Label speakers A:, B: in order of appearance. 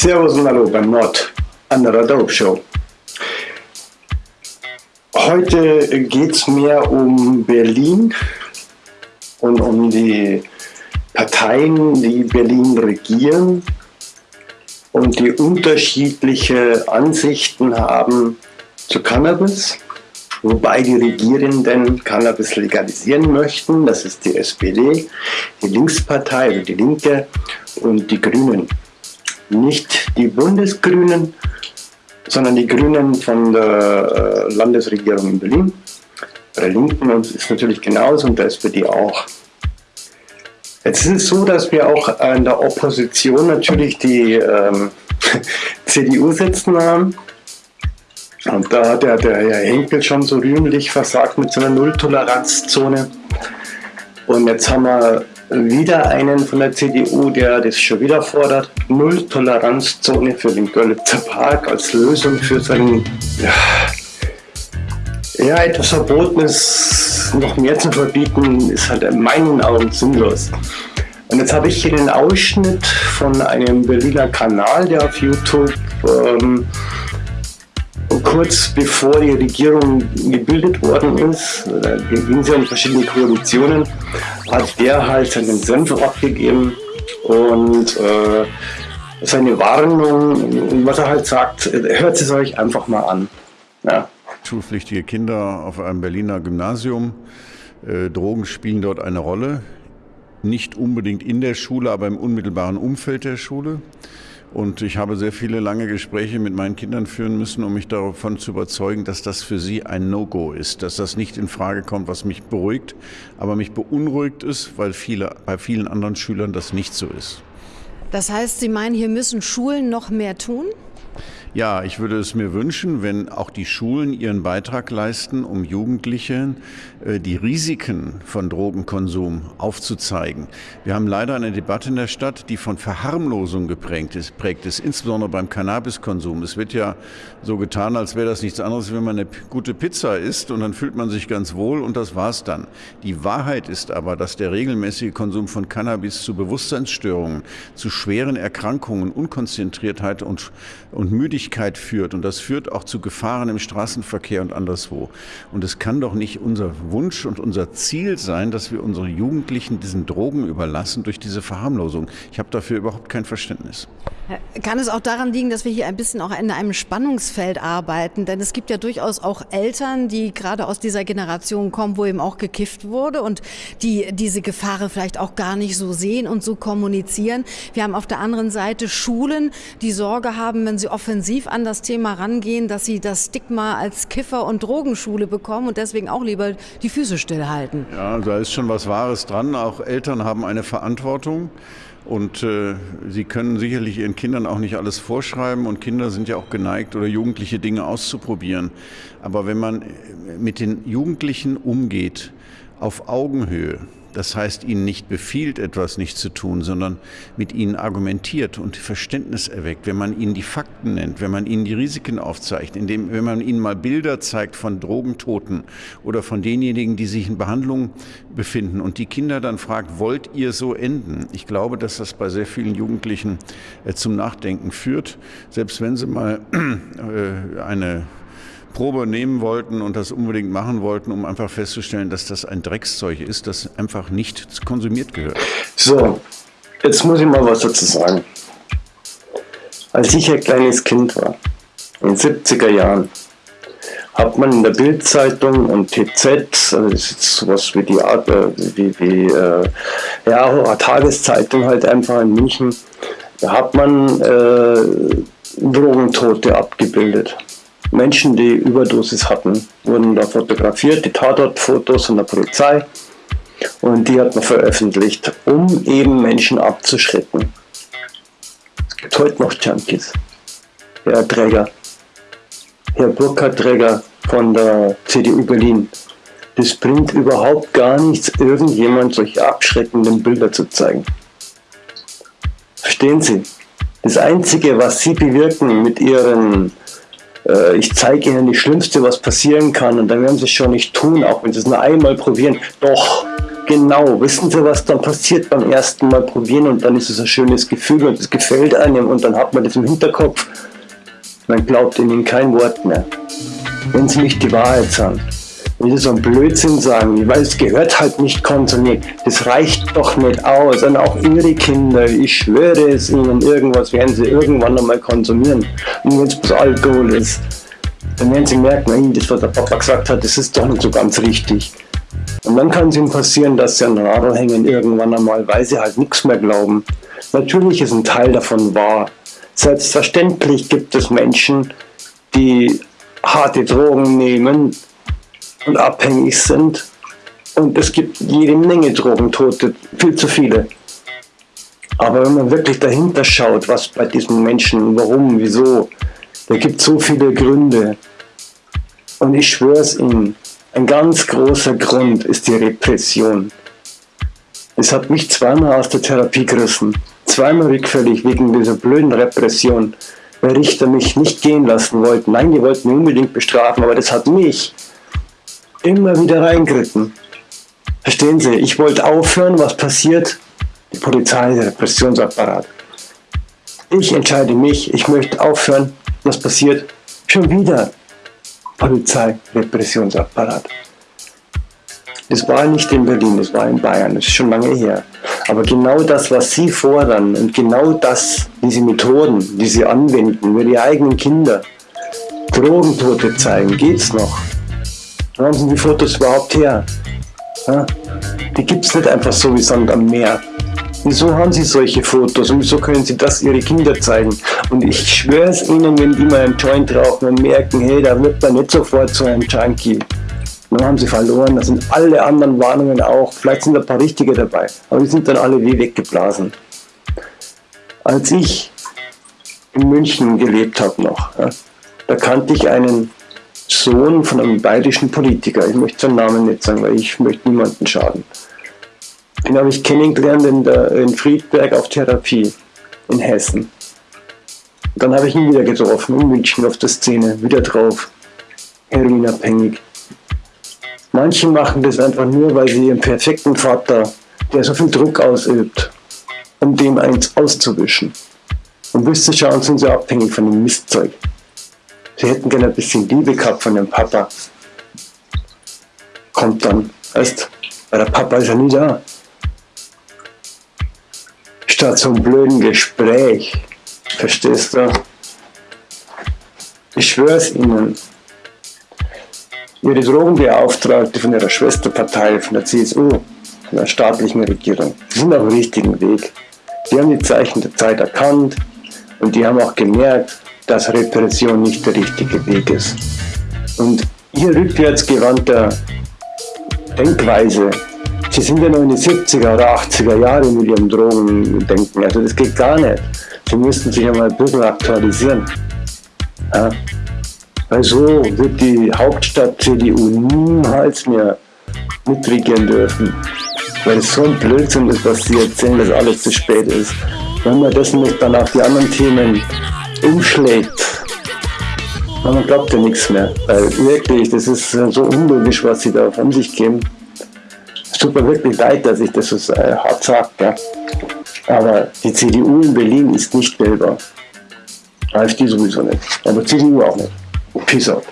A: Servus und Hallo beim Nord an der Dope Show. Heute geht es mehr um Berlin und um die Parteien, die Berlin regieren und die unterschiedliche Ansichten haben zu Cannabis, wobei die Regierenden Cannabis legalisieren möchten. Das ist die SPD, die Linkspartei, also die Linke und die Grünen nicht die Bundesgrünen, sondern die Grünen von der äh, Landesregierung in Berlin. Bei der Linken ist natürlich genauso und der SPD auch. Jetzt ist es so, dass wir auch in der Opposition natürlich die ähm, CDU sitzen haben. Und da hat der, der Herr Henkel schon so rühmlich versagt mit so einer Nulltoleranzzone. Und jetzt haben wir wieder einen von der CDU, der das schon wieder fordert. Null-Toleranzzone für den Görlitzer Park als Lösung für seinen, ja, ja, etwas Verbotenes noch mehr zu verbieten, ist halt in meinen Augen sinnlos. Und jetzt habe ich hier den Ausschnitt von einem Berliner Kanal, der auf YouTube ähm, kurz bevor die Regierung gebildet worden ist, da ging es ja in verschiedene Koalitionen, hat der halt seinen Senf abgegeben und äh, seine Warnung, was er halt sagt, hört es euch einfach mal an. Ja.
B: Schulpflichtige Kinder auf einem Berliner Gymnasium. Äh, Drogen spielen dort eine Rolle. Nicht unbedingt in der Schule, aber im unmittelbaren Umfeld der Schule. Und ich habe sehr viele lange Gespräche mit meinen Kindern führen müssen, um mich davon zu überzeugen, dass das für sie ein No-Go ist, dass das nicht in Frage kommt, was mich beruhigt, aber mich beunruhigt ist, weil viele, bei vielen anderen Schülern das nicht so ist.
C: Das heißt, Sie meinen, hier müssen Schulen noch mehr tun?
B: Ja, ich würde es mir wünschen, wenn auch die Schulen ihren Beitrag leisten, um Jugendlichen äh, die Risiken von Drogenkonsum aufzuzeigen. Wir haben leider eine Debatte in der Stadt, die von Verharmlosung geprägt ist, prägt ist, insbesondere beim Cannabiskonsum. Es wird ja so getan, als wäre das nichts anderes, wenn man eine gute Pizza isst und dann fühlt man sich ganz wohl und das war's dann. Die Wahrheit ist aber, dass der regelmäßige Konsum von Cannabis zu Bewusstseinsstörungen, zu schweren Erkrankungen, Unkonzentriertheit und, und Müdigkeit Müdigkeit führt und das führt auch zu Gefahren im Straßenverkehr und anderswo. Und es kann doch nicht unser Wunsch und unser Ziel sein, dass wir unsere Jugendlichen diesen Drogen überlassen durch diese Verharmlosung. Ich habe dafür überhaupt kein Verständnis.
C: Kann es auch daran liegen, dass wir hier ein bisschen auch in einem Spannungsfeld arbeiten? Denn es gibt ja durchaus auch Eltern, die gerade aus dieser Generation kommen, wo eben auch gekifft wurde und die diese Gefahren vielleicht auch gar nicht so sehen und so kommunizieren. Wir haben auf der anderen Seite Schulen, die Sorge haben, wenn sie offensiv an das Thema rangehen, dass sie das Stigma als Kiffer- und Drogenschule bekommen und deswegen auch lieber die Füße stillhalten.
B: Ja, da ist schon was Wahres dran. Auch Eltern haben eine Verantwortung. Und äh, sie können sicherlich ihren Kindern auch nicht alles vorschreiben und Kinder sind ja auch geneigt oder Jugendliche Dinge auszuprobieren. Aber wenn man mit den Jugendlichen umgeht auf Augenhöhe, das heißt, ihnen nicht befiehlt, etwas nicht zu tun, sondern mit ihnen argumentiert und Verständnis erweckt, wenn man ihnen die Fakten nennt, wenn man ihnen die Risiken aufzeigt, indem, wenn man ihnen mal Bilder zeigt von Drogentoten oder von denjenigen, die sich in Behandlung befinden und die Kinder dann fragt, wollt ihr so enden? Ich glaube, dass das bei sehr vielen Jugendlichen äh, zum Nachdenken führt, selbst wenn sie mal äh, eine Probe nehmen wollten und das unbedingt machen wollten, um einfach festzustellen, dass das ein Dreckszeug ist, das einfach nicht konsumiert gehört.
A: So, jetzt muss ich mal was dazu sagen. Als ich ein kleines Kind war, in den 70er Jahren, hat man in der Bildzeitung und TZ, also das ist sowas wie die Art, äh, wie, wie äh, ja, Tageszeitung halt einfach in München, da hat man äh, Drogentote abgebildet. Menschen, die Überdosis hatten, wurden da fotografiert, die Tatortfotos von der Polizei und die hat man veröffentlicht, um eben Menschen abzuschrecken. Es gibt heute noch Junkies. Herr Träger, Herr Burkhard Träger von der CDU Berlin. Das bringt überhaupt gar nichts, irgendjemand solche abschreckenden Bilder zu zeigen. Verstehen Sie? Das Einzige, was Sie bewirken mit Ihren äh, ich zeige ihnen das Schlimmste, was passieren kann und dann werden sie es schon nicht tun, auch wenn sie es nur einmal probieren. Doch, genau. Wissen Sie, was dann passiert beim ersten Mal probieren und dann ist es ein schönes Gefühl und es gefällt einem und dann hat man das im Hinterkopf. Man glaubt ihnen kein Wort mehr. Wenn sie nicht die Wahrheit sagen. Sie so einen Blödsinn sagen, weil es gehört halt nicht konsumiert. Das reicht doch nicht aus. Und auch ihre Kinder, ich schwöre es ihnen, irgendwas werden sie irgendwann einmal konsumieren. Und wenn es bloß Alkohol ist, dann werden sie merken, das, was der Papa gesagt hat, das ist doch nicht so ganz richtig. Und dann kann es ihnen passieren, dass sie an Radl hängen irgendwann einmal, weil sie halt nichts mehr glauben. Natürlich ist ein Teil davon wahr. Selbstverständlich gibt es Menschen, die harte Drogen nehmen und abhängig sind. Und es gibt jede Menge Drogentote, viel zu viele. Aber wenn man wirklich dahinter schaut, was bei diesen Menschen, warum, wieso, da gibt es so viele Gründe. Und ich schwöre es Ihnen, ein ganz großer Grund ist die Repression. Es hat mich zweimal aus der Therapie gerissen, zweimal rückfällig wegen dieser blöden Repression, weil Richter mich nicht gehen lassen wollten. Nein, die wollten mich unbedingt bestrafen, aber das hat mich immer wieder reingeritten. Verstehen Sie, ich wollte aufhören, was passiert? Die Polizei, der Repressionsapparat. Ich entscheide mich, ich möchte aufhören, was passiert? Schon wieder Polizei, Repressionsapparat. Das war nicht in Berlin, das war in Bayern, das ist schon lange her. Aber genau das, was Sie fordern und genau das, diese Methoden, die Sie anwenden, mit Ihre eigenen Kinder, Drogentote zeigen, geht's noch? Wo haben Sie die Fotos überhaupt her? Ja? Die gibt's nicht einfach so wie Sand am Meer. Wieso haben Sie solche Fotos und wieso können Sie das Ihre Kinder zeigen? Und ich schwöre es Ihnen, wenn die mal einen Joint rauchen und merken, hey, da wird man nicht sofort zu einem Junkie. Dann haben sie verloren, da sind alle anderen Warnungen auch, vielleicht sind ein paar richtige dabei, aber die sind dann alle wie weggeblasen. Als ich in München gelebt habe noch, ja, da kannte ich einen Sohn von einem bayerischen Politiker, ich möchte seinen Namen nicht sagen, weil ich möchte niemanden schaden. Den habe ich kennengelernt in, der, in Friedberg auf Therapie in Hessen. Dann habe ich ihn wieder getroffen, in München auf der Szene, wieder drauf, heroinabhängig. Manche machen das einfach nur, weil sie ihren perfekten Vater, der so viel Druck ausübt, um dem eins auszuwischen. Und bis zu schauen, sind sie abhängig von dem Mistzeug. Sie hätten gerne ein bisschen Liebe gehabt von dem Papa. Kommt dann, weißt, weil der Papa ist ja nie da statt so einem blöden Gespräch. Verstehst du? Ich schwöre es Ihnen. Ihre Drogenbeauftragte von ihrer Schwesterpartei, von der CSU, von der staatlichen Regierung, die sind auf dem richtigen Weg. Die haben die Zeichen der Zeit erkannt und die haben auch gemerkt, dass Repression nicht der richtige Weg ist. Und ihr rückwärtsgewandter Denkweise Sie sind ja noch in die 70er oder 80er Jahre mit ihrem Drogendenken. Also das geht gar nicht. Sie müssten sich einmal ein bisschen aktualisieren. Ja? Weil so wird die Hauptstadt CDU niemals mehr mitregieren dürfen. Weil es so ein Blödsinn ist, was sie erzählen, dass alles zu spät ist. Wenn man das nicht dann auf die anderen Themen umschlägt, dann glaubt ja nichts mehr. Weil wirklich, das ist so unlogisch, was sie da von sich geben tut mir wirklich leid, dass ich das so äh, hart sage. Ja. Aber die CDU in Berlin ist nicht wählbar. AfD sowieso nicht. Aber CDU auch nicht. Peace out.